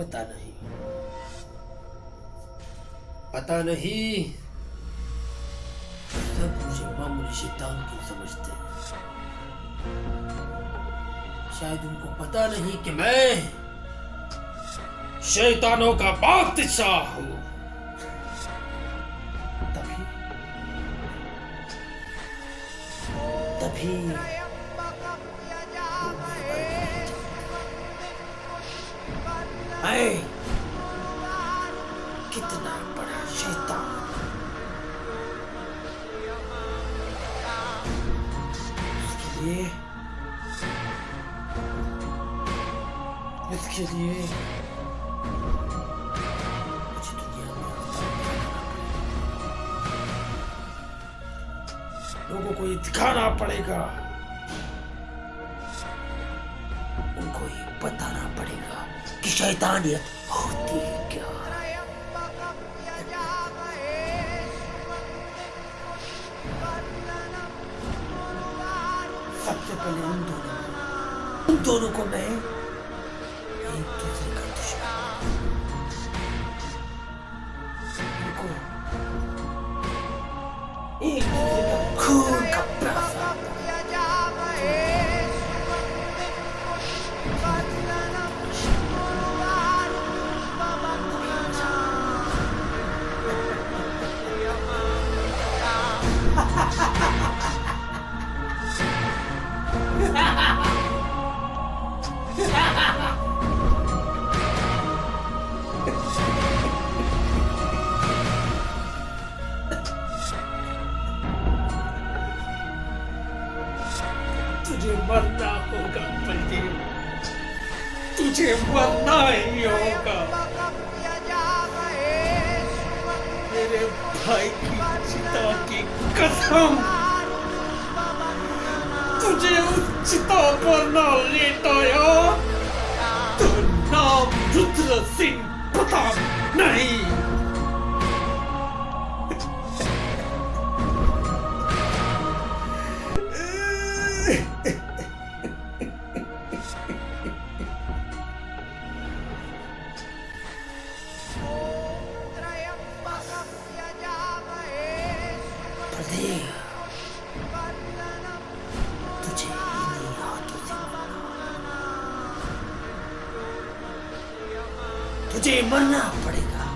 पता नहीं। पता नहीं। सब मुझे मामूली शैतान क्यों समझते हैं? शायद उनको पता नहीं कि मैं शैतानों का बादशाह हूँ। तभी तभी मैं कितना बड़ा शैतान। उसके इसके लिए। लोगों को ये दिखाना पड़ेगा। उनको ये बताना पड़ेगा कि शैतानियत होती है क्या? सबसे पहले उन दोनों उन दोनों को मैं एक दूसरे का खून का तुझे मरना होगा, बलदेव। तुझे मरना ही होगा। मेरे भाई की चिता की कसम। तुझे उस चिता पर ना लेटाया 个性不大。तुझे मरना पड़ेगा।